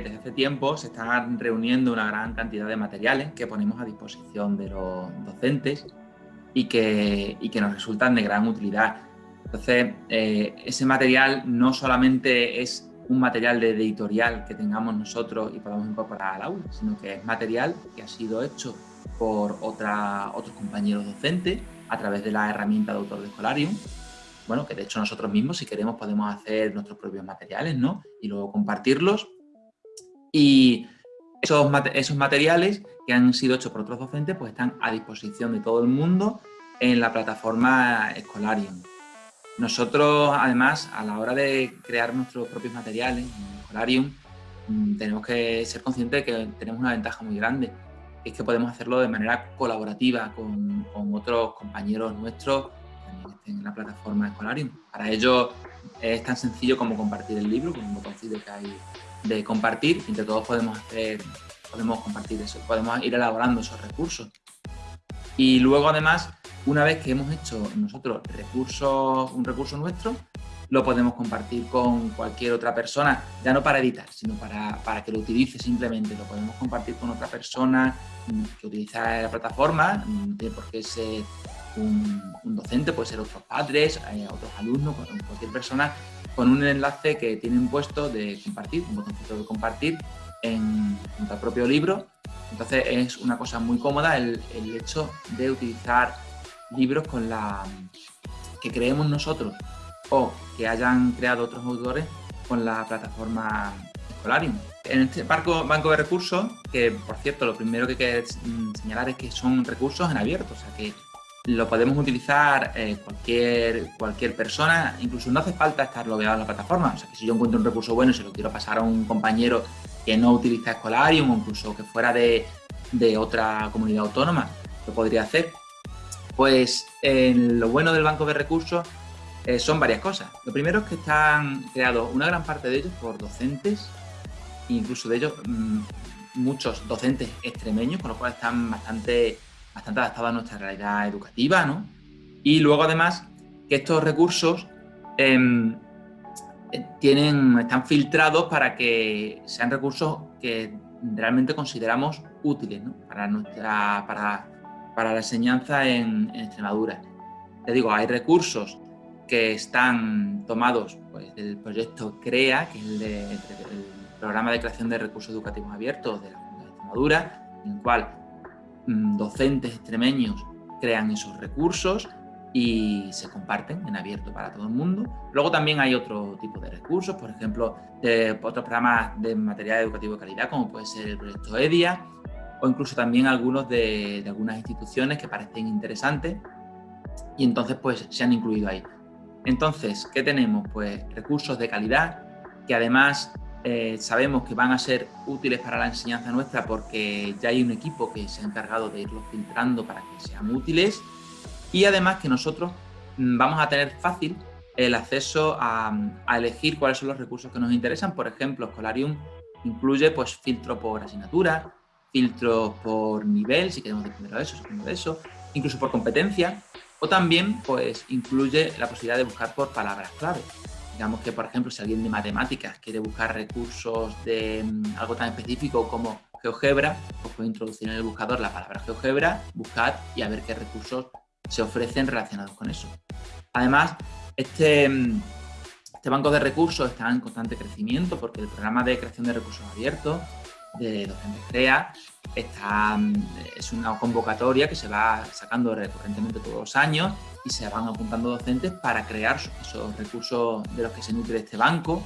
Desde hace tiempo se están reuniendo una gran cantidad de materiales que ponemos a disposición de los docentes y que, y que nos resultan de gran utilidad. Entonces, eh, ese material no solamente es un material de editorial que tengamos nosotros y podamos incorporar al aula, sino que es material que ha sido hecho por otra, otros compañeros docentes a través de la herramienta de autor de Escolarium. Bueno, que de hecho nosotros mismos, si queremos, podemos hacer nuestros propios materiales, ¿no? Y luego compartirlos. Y esos, esos materiales que han sido hechos por otros docentes, pues están a disposición de todo el mundo en la plataforma Escolarium. Nosotros, además, a la hora de crear nuestros propios materiales en Escolarium, mm, tenemos que ser conscientes de que tenemos una ventaja muy grande, es que podemos hacerlo de manera colaborativa con, con otros compañeros nuestros que en la plataforma Escolarium. Para ello es tan sencillo como compartir el libro, con un botoncito que hay de compartir, entre todos podemos hacer, podemos compartir eso, podemos ir elaborando esos recursos. Y luego además una vez que hemos hecho nosotros recursos, un recurso nuestro, lo podemos compartir con cualquier otra persona, ya no para editar, sino para, para que lo utilice simplemente. Lo podemos compartir con otra persona mm, que utiliza la plataforma, mm, porque es un, un, docente, puede ser otros padres, eh, otros alumnos, cualquier persona, con un enlace que tienen puesto de compartir, un botoncito de compartir en, en el propio libro. Entonces es una cosa muy cómoda el, el hecho de utilizar libros con la que creemos nosotros o que hayan creado otros autores con la plataforma Escolarium. En este banco, de recursos, que por cierto lo primero que hay que señalar es que son recursos en abierto, o sea que lo podemos utilizar eh, cualquier, cualquier persona, incluso no hace falta estar logueado en la plataforma, o sea que si yo encuentro un recurso bueno y se lo quiero pasar a un compañero que no utiliza Escolarium o incluso que fuera de, de otra comunidad autónoma, lo podría hacer. Pues lo bueno del banco de recursos eh, son varias cosas. Lo primero es que están creados una gran parte de ellos por docentes, incluso de ellos mmm, muchos docentes extremeños, con lo cual están bastante, bastante adaptados a nuestra realidad educativa, ¿no? Y luego además que estos recursos eh, tienen, están filtrados para que sean recursos que realmente consideramos útiles ¿no? para, nuestra, para para la enseñanza en, en Extremadura. Te digo, hay recursos que están tomados pues, del proyecto CREA, que es el, de, el, programa de creación de recursos educativos abiertos de la Junta de Extremadura, en el cual mmm, docentes extremeños crean esos recursos y se comparten en abierto para todo el mundo. Luego también hay otro tipo de recursos, por ejemplo, de otros programas de material educativo de calidad, como puede ser el proyecto EDIA, o incluso también algunos de, de algunas instituciones que parecen interesantes y entonces pues se han incluido ahí. Entonces, ¿qué tenemos? Pues recursos de calidad que además eh, sabemos que van a ser útiles para la enseñanza nuestra porque ya hay un equipo que se ha encargado de irlos filtrando para que sean útiles y además que nosotros mm, vamos a tener fácil el acceso a, elegir cuáles son los recursos que nos interesan. Por ejemplo, Scholarium incluye pues, filtro por asignatura, filtros por nivel, si queremos de primero de eso, de eso, incluso por competencia, o también pues incluye la posibilidad de buscar por palabras clave. Digamos que, por ejemplo, si alguien de matemáticas quiere buscar recursos de um, algo tan específico como GeoGebra, pues puede introducir en el buscador la palabra GeoGebra, buscar y a ver qué recursos se ofrecen relacionados con eso. Además, este, este banco de recursos está en constante crecimiento porque el programa de creación de recursos abiertos de Docentes CREA. Está, es una convocatoria que se va sacando recurrentemente todos los años y se van apuntando docentes para crear esos recursos de los que se nutre este banco.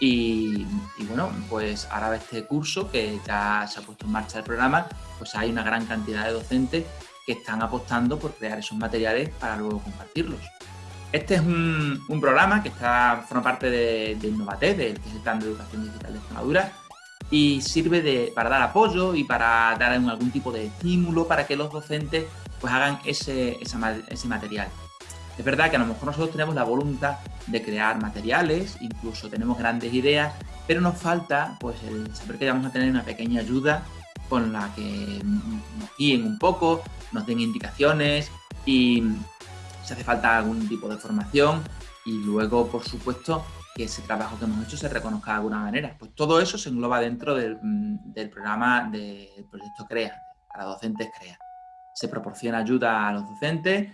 Y, bueno, pues ahora este curso que ya se ha puesto en marcha el programa, pues hay una gran cantidad de docentes que están apostando por crear esos materiales para luego compartirlos. Este es un, un programa que está, forma parte de, de Innovate, del que es el Plan de Educación Digital de Extremadura, y sirve de, para dar apoyo y para dar algún tipo de estímulo para que los docentes pues hagan ese, ese, material. Es verdad que a lo mejor nosotros tenemos la voluntad de crear materiales, incluso tenemos grandes ideas, pero nos falta pues el que vamos a tener una pequeña ayuda con la que nos guíen un poco, nos den indicaciones y si hace falta algún tipo de formación y luego, por supuesto, que ese trabajo que hemos hecho se reconozca de alguna manera. Pues todo eso se engloba dentro del, mm, programa del proyecto CREA, para docentes CREA. Se proporciona ayuda a los docentes,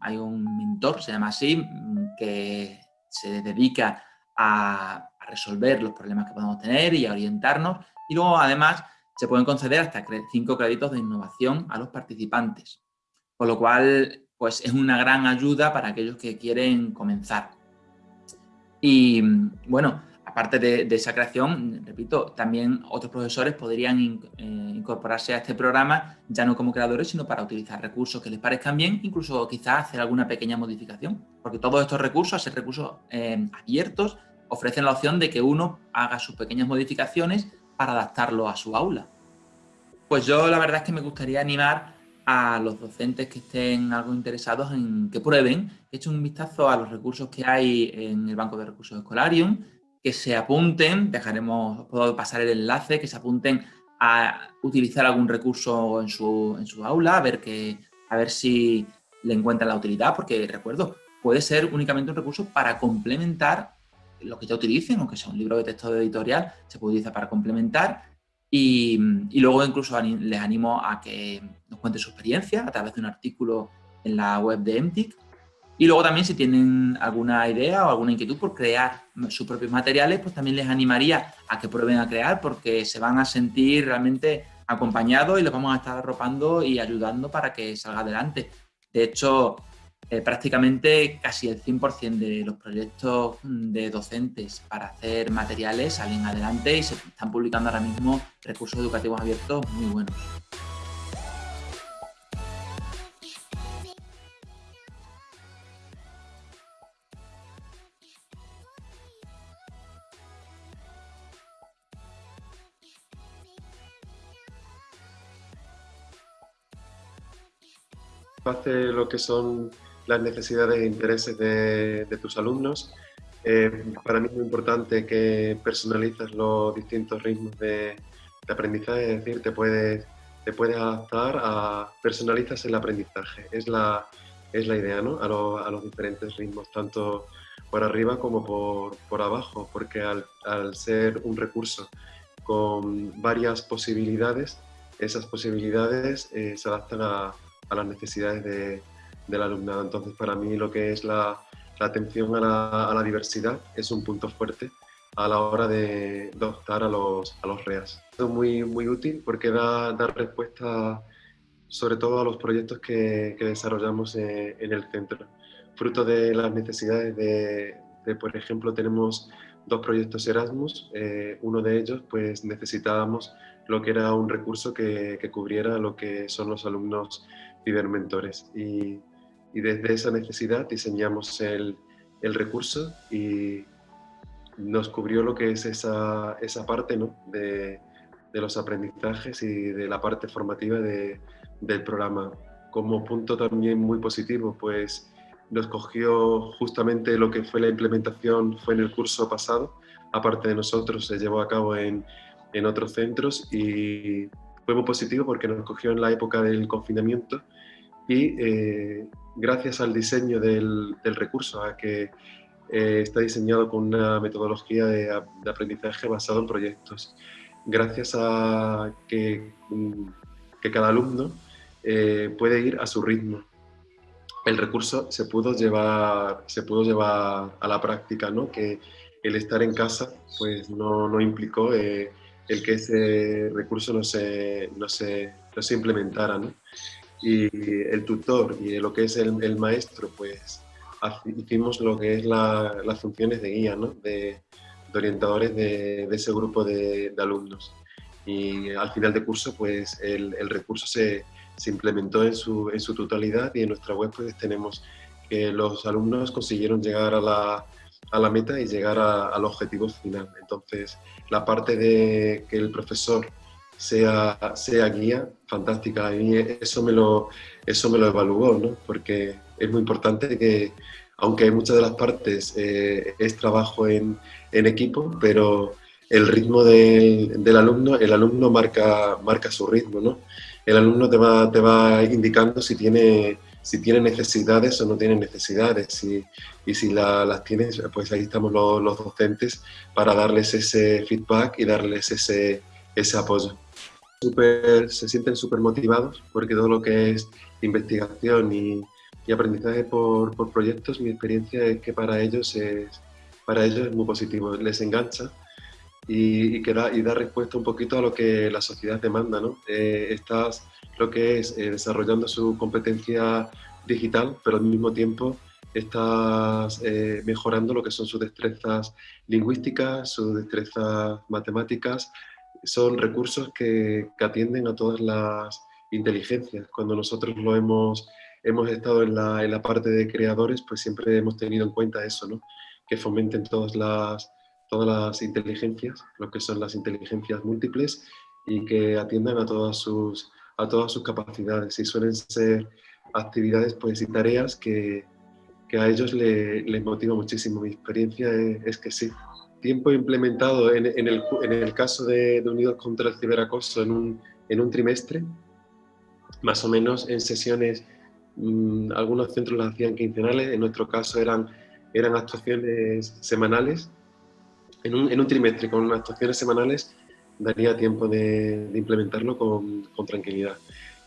hay un, mentor, se llama así, mm, que se dedica a, resolver los problemas que podemos tener y a orientarnos. Y luego, además, se pueden conceder hasta cinco créditos de innovación a los participantes. Con lo cual, pues es una gran ayuda para aquellos que quieren comenzar. Y bueno, aparte de, esa creación, repito, también otros profesores podrían eh, incorporarse a este programa, ya no como creadores, sino para utilizar recursos que les parezcan bien, incluso quizás hacer alguna pequeña modificación, porque todos estos recursos, ser recursos eh, abiertos, ofrecen la opción de que uno haga sus pequeñas modificaciones para adaptarlo a su aula. Pues yo la verdad es que me gustaría animar a los docentes que estén algo interesados en que prueben, que echen un vistazo a los recursos que hay en el Banco de Recursos Escolarium, que se apunten, dejaremos, puedo pasar el enlace, que se apunten a utilizar algún recurso en su, en su aula, a ver, que, a ver si le encuentran la utilidad, porque recuerdo, puede ser únicamente un recurso para complementar lo que ya utilicen, aunque sea un libro de texto editorial, se puede utilizar para complementar y, luego incluso les animo a que nos cuenten su experiencia a través de un artículo en la web de MTIC. Y luego también si tienen alguna idea o alguna inquietud por crear sus propios materiales, pues también les animaría a que prueben a crear porque se van a sentir realmente acompañados y les vamos a estar arropando y ayudando para que salga adelante. De hecho, eh, prácticamente casi el 100% de los proyectos de docentes para hacer materiales salen adelante y se están publicando ahora mismo recursos educativos abiertos muy buenos. hace lo que son las necesidades e intereses de, tus alumnos. Eh, para mí es muy importante que personalices los distintos ritmos de, aprendizaje, es decir, te puedes, te puedes adaptar a personalizas el aprendizaje. Es la, es la idea, ¿no? A, a los diferentes ritmos, tanto por arriba como por, por abajo, porque al, al, ser un recurso con varias posibilidades, esas posibilidades eh, se adaptan a, a las necesidades de, del alumnado. Entonces, para mí lo que es la, atención a la, diversidad es un punto fuerte a la hora de, adoptar a los, a los REAS. Es muy, muy útil porque da, da respuesta sobre todo a los proyectos que, desarrollamos en, el centro. Fruto de las necesidades de, por ejemplo, tenemos dos proyectos Erasmus, eh, uno de ellos pues necesitábamos lo que era un recurso que, que cubriera lo que son los alumnos cibermentores y y desde esa necesidad diseñamos el, el recurso y nos cubrió lo que es esa, esa parte ¿no? de, de, los aprendizajes y de la parte formativa de, del programa. Como punto también muy positivo, pues nos cogió justamente lo que fue la implementación, fue en el curso pasado, aparte de nosotros, se llevó a cabo en, en otros centros y fue muy positivo porque nos cogió en la época del confinamiento y eh, gracias al diseño del, recurso, a que eh, está diseñado con una metodología de, aprendizaje basado en proyectos, gracias a que, mm, que cada alumno eh, puede ir a su ritmo. El recurso se pudo llevar, se pudo llevar a la práctica, ¿no? que el estar en casa pues, no, no implicó el que ese recurso no se, no se, no se implementara. ¿no? Y el tutor y lo que es el, el maestro, pues hicimos lo que es la, las funciones de guía, ¿no? de, de, orientadores de, de ese grupo de, de, alumnos. Y al final de curso, pues el, el recurso se, se, implementó en su, en su totalidad y en nuestra web pues tenemos que los alumnos consiguieron llegar a la, a la meta y llegar a, al objetivo final. Entonces, la parte de que el profesor sea, sea guía, fantástica. Mí eso me lo, eso me lo evaluó, ¿no? porque es muy importante que, aunque muchas de las partes eh, es trabajo en, en, equipo, pero el ritmo del, del, alumno, el alumno marca, marca su ritmo, ¿no? El alumno te va, te va indicando si tiene si tiene necesidades o no tiene necesidades. Y, y si las tienes, pues ahí estamos los, los, docentes para darles ese feedback y darles ese, ese apoyo. Super, se sienten súper motivados porque todo lo que es investigación y, y aprendizaje por, por, proyectos, mi experiencia es que para ellos es, para ellos es muy positivo, les engancha y, y, que da, y da respuesta un poquito a lo que la sociedad demanda. ¿no? Eh, estás lo que es eh, desarrollando su competencia digital, pero al mismo tiempo estás eh, mejorando lo que son sus destrezas lingüísticas, sus destrezas matemáticas. Son recursos que, atienden a todas las inteligencias. Cuando nosotros lo hemos, hemos estado en la, en la parte de creadores, pues siempre hemos tenido en cuenta eso, ¿no? que fomenten todas las, todas las inteligencias, lo que son las inteligencias múltiples y que atiendan a todas sus, a todas sus capacidades y suelen ser actividades pues, y tareas que, que a ellos les motiva muchísimo. Mi experiencia es, que sí. Tiempo implementado en, en, el, en el, caso de, de, Unidos contra el Ciberacoso en un, en un trimestre, más o menos en sesiones, mmm, algunos centros las hacían quincenales, en nuestro caso eran, eran actuaciones semanales, en un, en un trimestre con actuaciones semanales daría tiempo de, de implementarlo con, con, tranquilidad.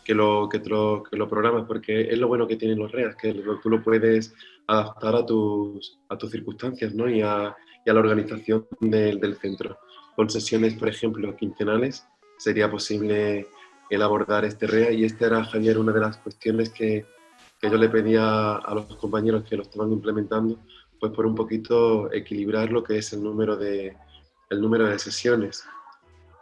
Que lo, que, lo, que lo programas, porque es lo bueno que tienen los REAS, que tú lo puedes adaptar a tus, a tus circunstancias ¿no? y, a, y a la organización del, del centro. Con sesiones, por ejemplo, quincenales, sería posible el abordar este REA y este era, Javier, una de las cuestiones que, que yo le pedía a los compañeros que lo estaban implementando, pues por un poquito equilibrar lo que es el número de, el número de sesiones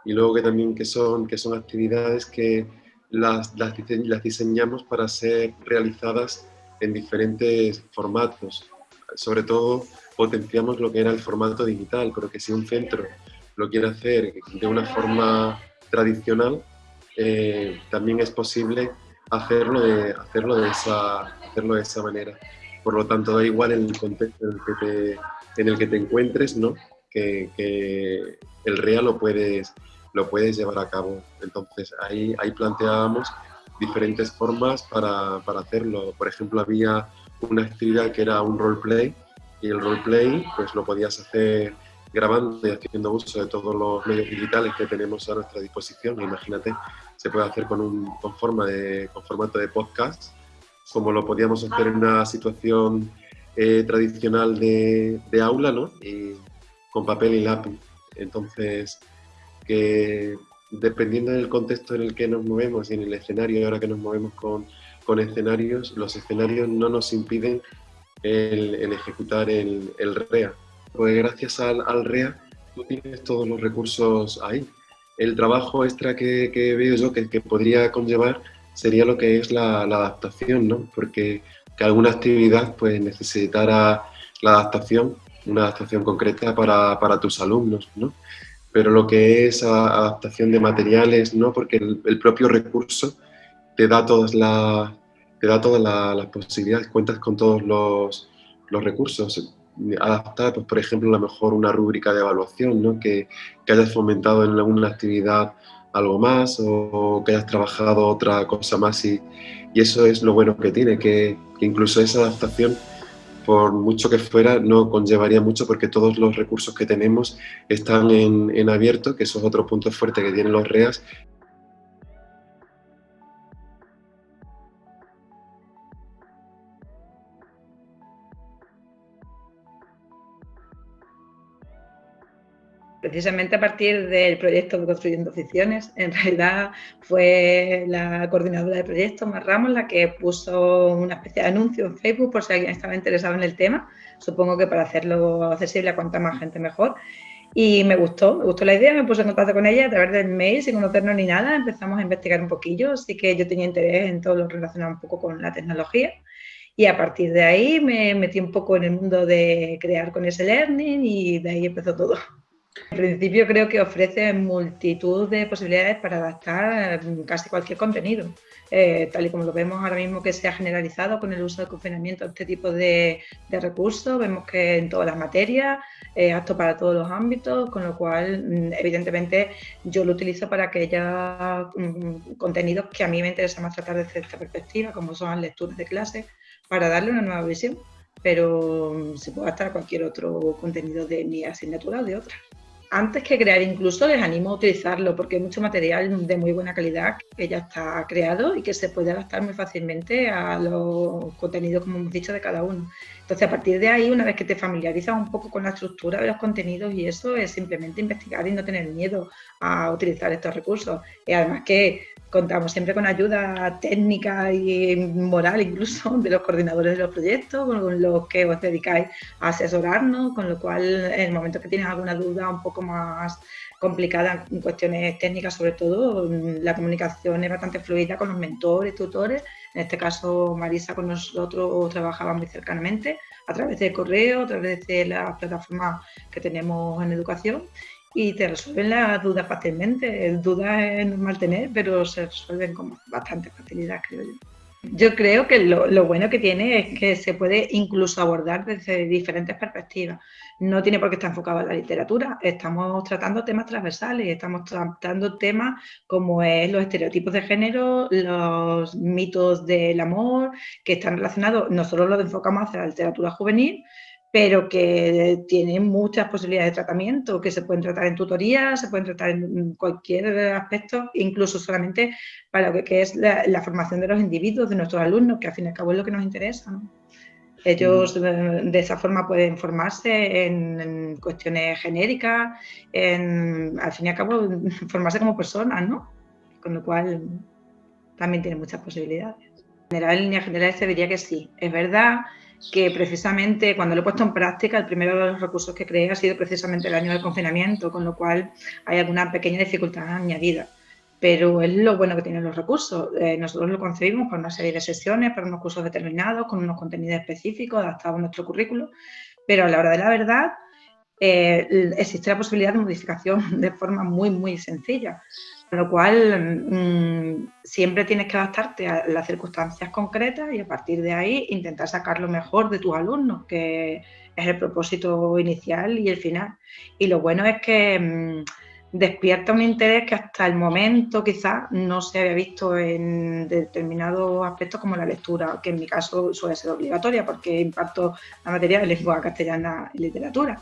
y luego que también que son, que son actividades que las, las, las diseñamos para ser realizadas en diferentes formatos. Sobre todo potenciamos lo que era el formato digital, pero que si un centro lo quiere hacer de una forma tradicional, eh, también es posible hacerlo de, hacerlo, de esa, hacerlo de esa manera. Por lo tanto, da igual el contexto en el que te, encuentres, ¿no? que, el real lo puedes, lo puedes llevar a cabo. Entonces ahí, ahí planteábamos diferentes formas para, para, hacerlo. Por ejemplo, había una actividad que era un roleplay y el roleplay pues lo podías hacer grabando y haciendo uso de todos los medios digitales que tenemos a nuestra disposición. Imagínate, se puede hacer con, un, con, forma de, con formato de podcast, como lo podíamos hacer en una situación eh, tradicional de, de aula, ¿no? Y con papel y lápiz. Entonces, que dependiendo del contexto en el que nos movemos y en el escenario, ahora que nos movemos con, con escenarios, los escenarios no nos impiden el, el ejecutar el, el, REA. Pues gracias al, al, REA tú tienes todos los recursos ahí. El trabajo extra que, que veo yo que, que, podría conllevar sería lo que es la, la adaptación, ¿no? Porque que alguna actividad pues necesitará la adaptación, una adaptación concreta para, para tus alumnos, ¿no? pero lo que es adaptación de materiales, no, porque el, el propio recurso te da todas las, te da todas las, posibilidades, cuentas con todos los, los recursos. Adaptar, pues, por ejemplo, a lo mejor una rúbrica de evaluación, ¿no? que, que hayas fomentado en alguna actividad algo más o que hayas trabajado otra cosa más y, y eso es lo bueno que tiene, que, que incluso esa adaptación por mucho que fuera, no conllevaría mucho porque todos los recursos que tenemos están en, en abierto, que eso es otro punto fuerte que tienen los REAS, precisamente a partir del proyecto de Construyendo Ficciones. En realidad fue la coordinadora del proyecto, Mar Ramos, la que puso una especie de anuncio en Facebook por si alguien estaba interesado en el tema. Supongo que para hacerlo accesible a cuanta más gente mejor. Y me gustó, me gustó la idea, me puse en contacto con ella a través del mail, sin conocernos ni nada, empezamos a investigar un poquillo, así que yo tenía interés en todo lo relacionado un poco con la tecnología. Y a partir de ahí me metí un poco en el mundo de crear con ese learning y de ahí empezó todo. En principio creo que ofrece multitud de posibilidades para adaptar mm, casi cualquier contenido. Eh, tal y como lo vemos ahora mismo que se ha generalizado con el uso de confinamiento este tipo de, recursos, vemos que en todas las materias, es apto para todos los ámbitos, con lo cual mm, evidentemente yo lo utilizo para aquellos mm, contenidos que a mí me interesa más tratar desde esta perspectiva, como son las lecturas de clase, para darle una nueva visión, pero se puede adaptar a cualquier otro contenido de mi asignatura o de otra antes que crear incluso les animo a utilizarlo porque hay mucho material de muy buena calidad que ya está creado y que se puede adaptar muy fácilmente a los contenidos, como hemos dicho, de cada uno. Entonces, a partir de ahí, una vez que te familiarizas un poco con la estructura de los contenidos y eso, es simplemente investigar y no tener miedo a utilizar estos recursos. Y además que contamos siempre con ayuda técnica y moral incluso de los coordinadores de los proyectos, con los que os dedicáis a asesorarnos, con lo cual en el momento que tienes alguna duda un poco más complicada en cuestiones técnicas sobre todo, la comunicación es bastante fluida con los mentores, tutores, en este caso Marisa con nosotros trabajaba muy cercanamente a través de correo, a través de las plataformas que tenemos en educación y te resuelven las dudas fácilmente. Dudas es normal tener, pero se resuelven con bastante facilidad, creo yo. Yo creo que lo, bueno que tiene es que se puede incluso abordar desde diferentes perspectivas. No tiene por qué estar enfocado en la literatura. Estamos tratando temas transversales, estamos tratando temas como es los estereotipos de género, los mitos del amor, que están relacionados, nosotros los enfocamos hacia la literatura juvenil, pero que tienen muchas posibilidades de tratamiento, que se pueden tratar en tutoría, se pueden tratar en cualquier aspecto, incluso solamente para lo que es la, formación de los individuos, de nuestros alumnos, que al fin y al cabo es lo que nos interesa. Ellos mm. de, esa forma pueden formarse en, cuestiones genéricas, en, al fin y al cabo formarse como personas, ¿no? Con lo cual también tiene muchas posibilidades. En general, en líneas generales se diría que sí. Es verdad que precisamente cuando lo he puesto en práctica, el primero de los recursos que creé ha sido precisamente el año del confinamiento, con lo cual hay alguna pequeña dificultad añadida. Pero es lo bueno que tienen los recursos. Eh, nosotros lo concebimos para una serie de sesiones, para unos cursos determinados, con unos contenidos específicos adaptados a nuestro currículo, pero a la hora de la verdad eh, existe la posibilidad de modificación de forma muy, muy sencilla. Con lo cual, mm, siempre tienes que adaptarte a las circunstancias concretas y a partir de ahí intentar sacar lo mejor de tus alumnos, que es el propósito inicial y el final. Y lo bueno es que mm, despierta un interés que hasta el momento quizás no se había visto en determinados aspectos como la lectura, que en mi caso suele ser obligatoria porque imparto la materia de lengua castellana y literatura.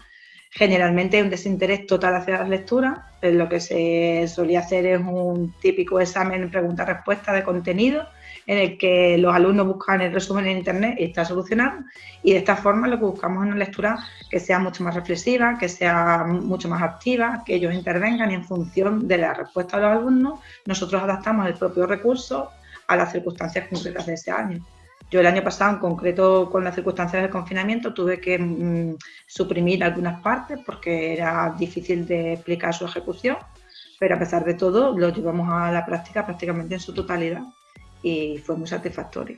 Generalmente hay un desinterés total hacia las lecturas, lo que se solía hacer es un típico examen pregunta-respuesta de contenido en el que los alumnos buscan el resumen en internet y está solucionado y de esta forma lo que buscamos es una lectura que sea mucho más reflexiva, que sea mucho más activa, que ellos intervengan y en función de la respuesta de los alumnos nosotros adaptamos el propio recurso a las circunstancias concretas de ese año. Yo el año pasado, en concreto con las circunstancias del confinamiento, tuve que mm, suprimir algunas partes porque era difícil de explicar su ejecución, pero a pesar de todo lo llevamos a la práctica prácticamente en su totalidad y fue muy satisfactorio.